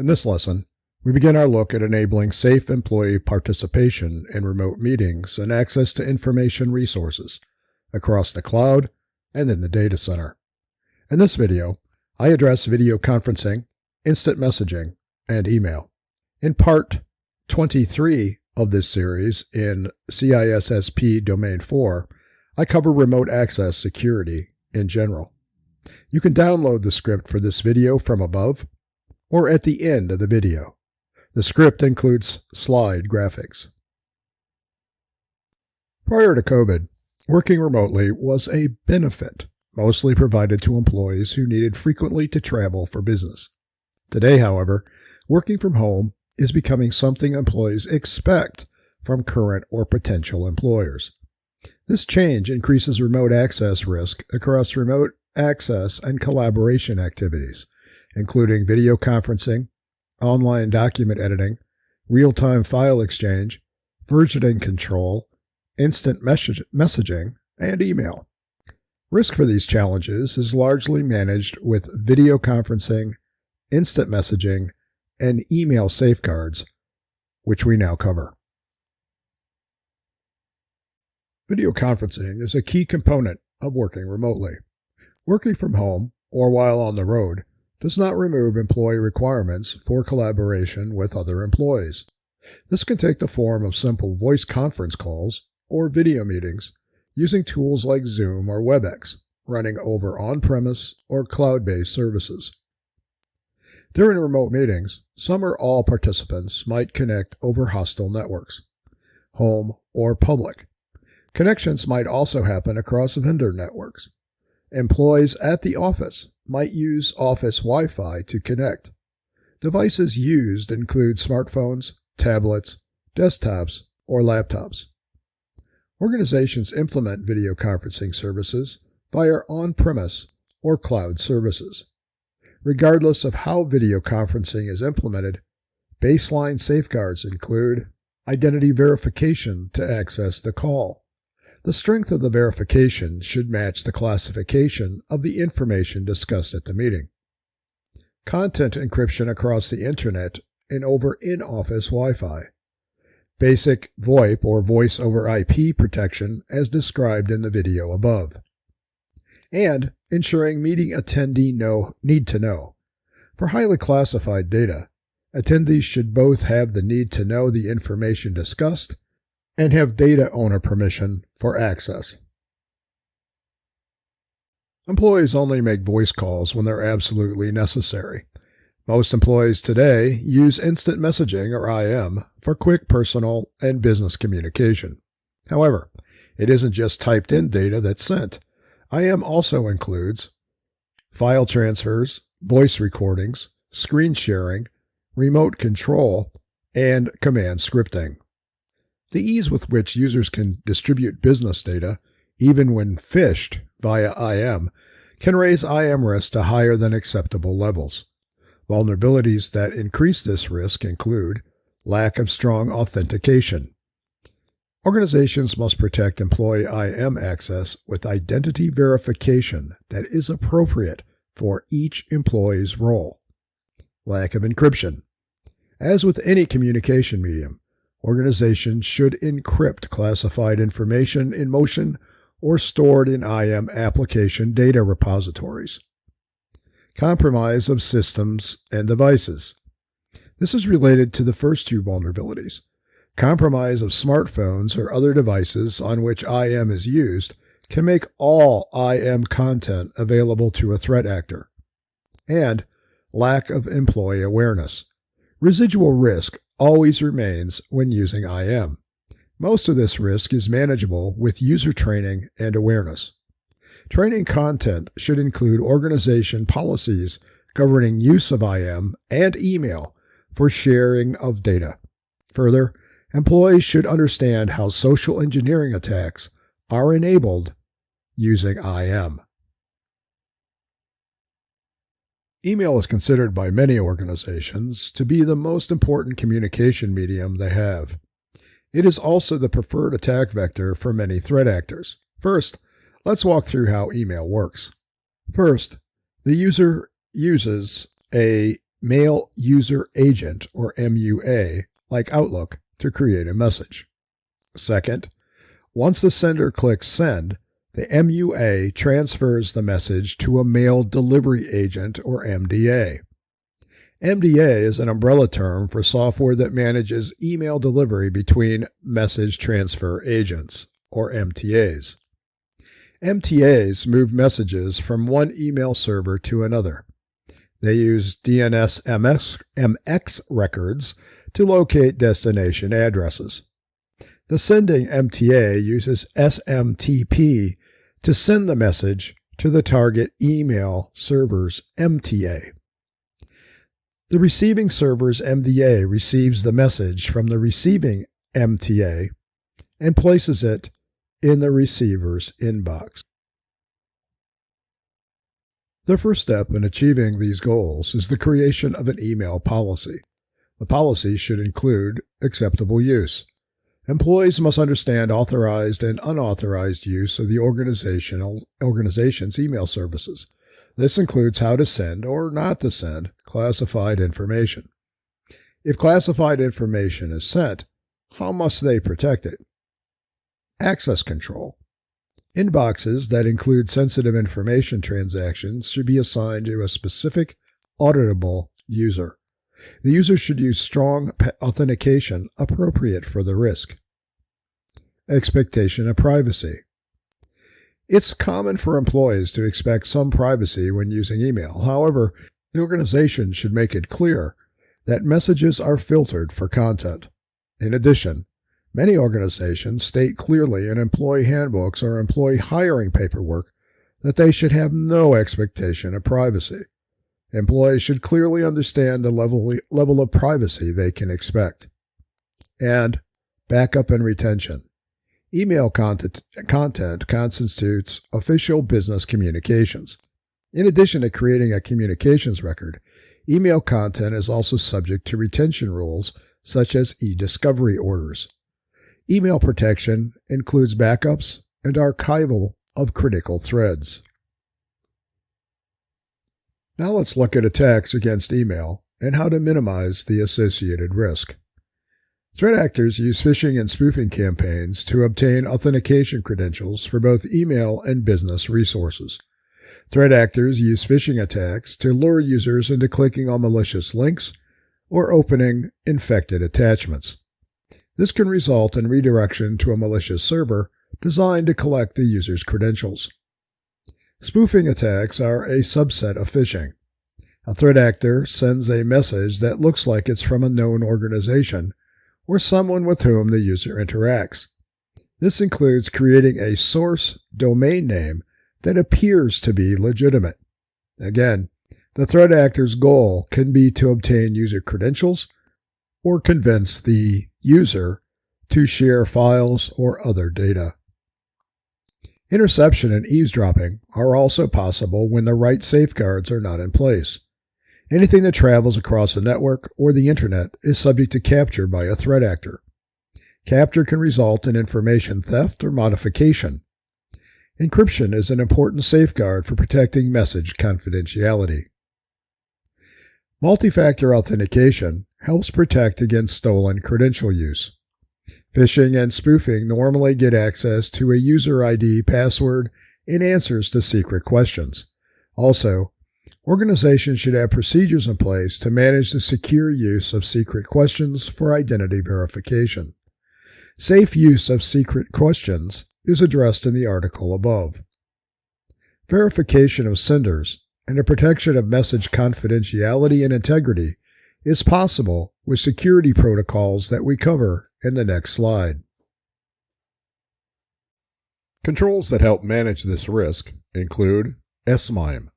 In this lesson, we begin our look at enabling safe employee participation in remote meetings and access to information resources across the cloud and in the data center. In this video, I address video conferencing, instant messaging, and email. In part 23 of this series in CISSP Domain 4, I cover remote access security in general. You can download the script for this video from above or at the end of the video. The script includes slide graphics. Prior to COVID, working remotely was a benefit mostly provided to employees who needed frequently to travel for business. Today, however, working from home is becoming something employees expect from current or potential employers. This change increases remote access risk across remote access and collaboration activities, including video conferencing, online document editing, real time file exchange, versioning control, instant message- messaging, and email. Risk for these challenges is largely managed with video conferencing, instant messaging, and email safeguards, which we now cover. Video conferencing is a key component of working remotely. Working from home or while on the road does not remove employee requirements for collaboration with other employees. This can take the form of simple voice conference calls or video meetings using tools like Zoom or WebEx, running over on premise or cloud based services. During remote meetings, some or all participants might connect over hostile networks, home or public. Connections might also happen across vendor networks. Employees at the office might use office Wi Fi to connect. Devices used include smartphones, tablets, desktops, or laptops. Organizations implement video conferencing services via on premise or cloud services. Regardless of how video conferencing is implemented, baseline safeguards include identity verification to access the call, the strength of the verification should match the classification of the information discussed at the meeting. Content encryption across the internet and over in office Wi Fi. Basic VoIP or voice over IP protection as described in the video above. And ensuring meeting attendee know, need to know. For highly classified data, attendees should both have the need to know the information discussed and have data owner permission for access. Employees only make voice calls when they're absolutely necessary. Most employees today use instant messaging or IM for quick personal and business communication. However, it isn't just typed in data that's sent. IM also includes file transfers, voice recordings, screen sharing, remote control, and command scripting. The ease with which users can distribute business data, even when phished via IM, can raise IM risk to higher than acceptable levels. Vulnerabilities that increase this risk include lack of strong authentication. Organizations must protect employee IM access with identity verification that is appropriate for each employee's role. Lack of encryption. As with any communication medium, Organizations should encrypt classified information in motion or stored in IM application data repositories. Compromise of systems and devices. This is related to the first two vulnerabilities. Compromise of smartphones or other devices on which IM is used can make all IM content available to a threat actor. And lack of employee awareness. Residual risk always remains when using IM. Most of this risk is manageable with user training and awareness. Training content should include organization policies governing use of IM and email for sharing of data. Further, employees should understand how social engineering attacks are enabled using IM. Email is considered by many organizations to be the most important communication medium they have. It is also the preferred attack vector for many threat actors. First, let's walk through how email works. First, the user uses a Mail User Agent, or MUA, like Outlook, to create a message. Second, once the sender clicks Send, the MUA transfers the message to a Mail Delivery Agent, or MDA. MDA is an umbrella term for software that manages email delivery between message transfer agents, or MTAs. MTAs move messages from one email server to another. They use DNS MX, MX records to locate destination addresses. The sending MTA uses SMTP to send the message to the target email server's MTA. The receiving server's MDA receives the message from the receiving MTA and places it in the receiver's inbox. The first step in achieving these goals is the creation of an email policy. The policy should include acceptable use. Employees must understand authorized and unauthorized use of the organizational organization's email services. This includes how to send or not to send classified information. If classified information is sent, how must they protect it? Access control. Inboxes that include sensitive information transactions should be assigned to a specific auditable user. The user should use strong authentication appropriate for the risk. Expectation of privacy. It's common for employees to expect some privacy when using email. However, the organization should make it clear that messages are filtered for content. In addition, many organizations state clearly in employee handbooks or employee hiring paperwork that they should have no expectation of privacy. Employees should clearly understand the level, level of privacy they can expect. And backup and retention. Email content, content constitutes official business communications. In addition to creating a communications record, email content is also subject to retention rules such as e discovery orders. Email protection includes backups and archival of critical threads. Now let's look at attacks against email and how to minimize the associated risk. Threat actors use phishing and spoofing campaigns to obtain authentication credentials for both email and business resources. Threat actors use phishing attacks to lure users into clicking on malicious links or opening infected attachments. This can result in redirection to a malicious server designed to collect the user's credentials. Spoofing attacks are a subset of phishing. A threat actor sends a message that looks like it's from a known organization or someone with whom the user interacts. This includes creating a source domain name that appears to be legitimate. Again, the threat actor's goal can be to obtain user credentials or convince the user to share files or other data. Interception and eavesdropping are also possible when the right safeguards are not in place. Anything that travels across a network or the internet is subject to capture by a threat actor. Capture can result in information theft or modification. Encryption is an important safeguard for protecting message confidentiality. Multi-factor authentication helps protect against stolen credential use. Phishing and spoofing normally get access to a user ID, password, and answers to secret questions. Also, Organizations should have procedures in place to manage the secure use of secret questions for identity verification. Safe use of secret questions is addressed in the article above. Verification of senders and the protection of message confidentiality and integrity is possible with security protocols that we cover in the next slide. Controls that help manage this risk include SMIME,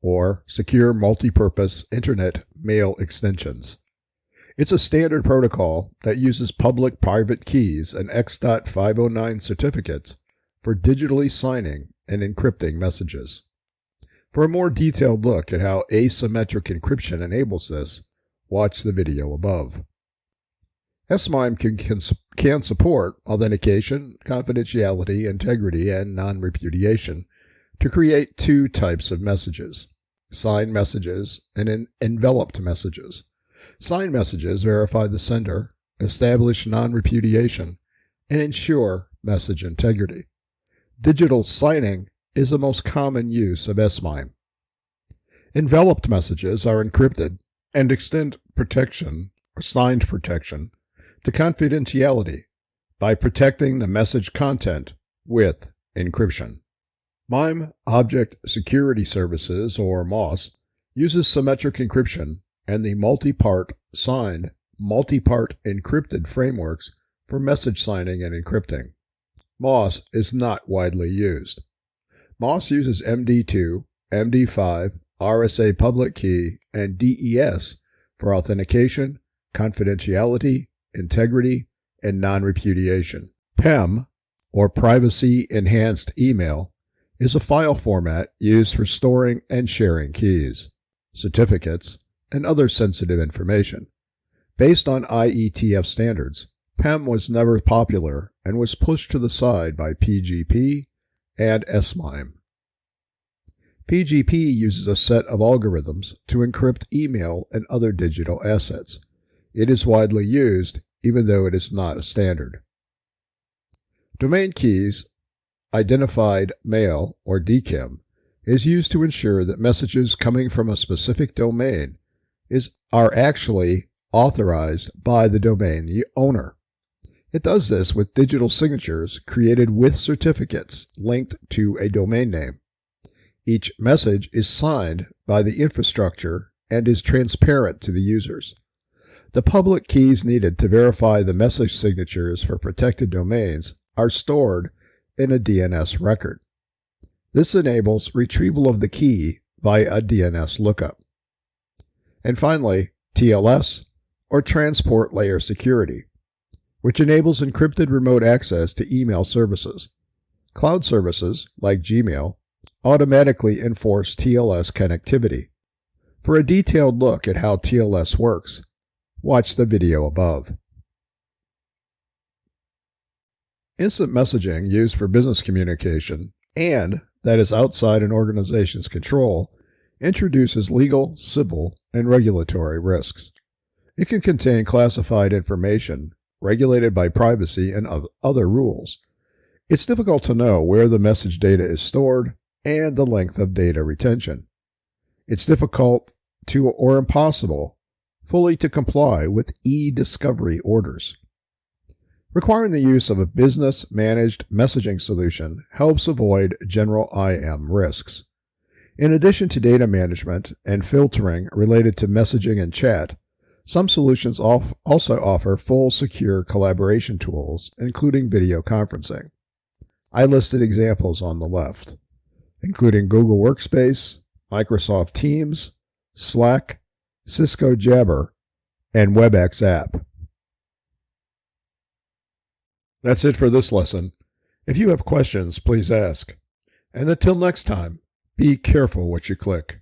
or Secure Multipurpose Internet Mail Extensions. It's a standard protocol that uses public private keys and X.509 certificates for digitally signing and encrypting messages. For a more detailed look at how asymmetric encryption enables this, watch the video above. SMIME can, can, can support authentication, confidentiality, integrity, and non repudiation to create two types of messages signed messages, and enveloped messages. Signed messages verify the sender, establish non repudiation, and ensure message integrity. Digital signing is the most common use of SMIME. Enveloped messages are encrypted and extend protection or signed protection to confidentiality by protecting the message content with encryption. MIME Object Security Services, or MOSS, uses symmetric encryption and the multi-part signed, multi-part encrypted frameworks for message signing and encrypting. MOSS is not widely used. MOSS uses MD2, MD5, RSA public key, and DES for authentication, confidentiality, integrity, and non repudiation. PEM, or Privacy Enhanced Email, is a file format used for storing and sharing keys, certificates, and other sensitive information. Based on IETF standards, PEM was never popular and was pushed to the side by PGP and SMIME. PGP uses a set of algorithms to encrypt email and other digital assets. It is widely used, even though it is not a standard. Domain keys, identified mail or DKIM, is used to ensure that messages coming from a specific domain is, are actually authorized by the domain owner. It does this with digital signatures created with certificates linked to a domain name. Each message is signed by the infrastructure and is transparent to the users. The public keys needed to verify the message signatures for protected domains are stored in a DNS record. This enables retrieval of the key via a DNS lookup. And finally, TLS, or Transport Layer Security, which enables encrypted remote access to email services. Cloud services, like Gmail, automatically enforce TLS connectivity. For a detailed look at how TLS works, watch the video above. Instant messaging used for business communication and that is outside an organization's control introduces legal, civil, and regulatory risks. It can contain classified information regulated by privacy and other rules. It's difficult to know where the message data is stored and the length of data retention. It's difficult to or impossible fully to comply with e-discovery orders. Requiring the use of a business managed messaging solution helps avoid general IM risks. In addition to data management and filtering related to messaging and chat, some solutions also offer full secure collaboration tools, including video conferencing. I listed examples on the left including Google Workspace, Microsoft Teams, Slack, Cisco Jabber, and WebEx app. That's it for this lesson. If you have questions, please ask. And until next time, be careful what you click.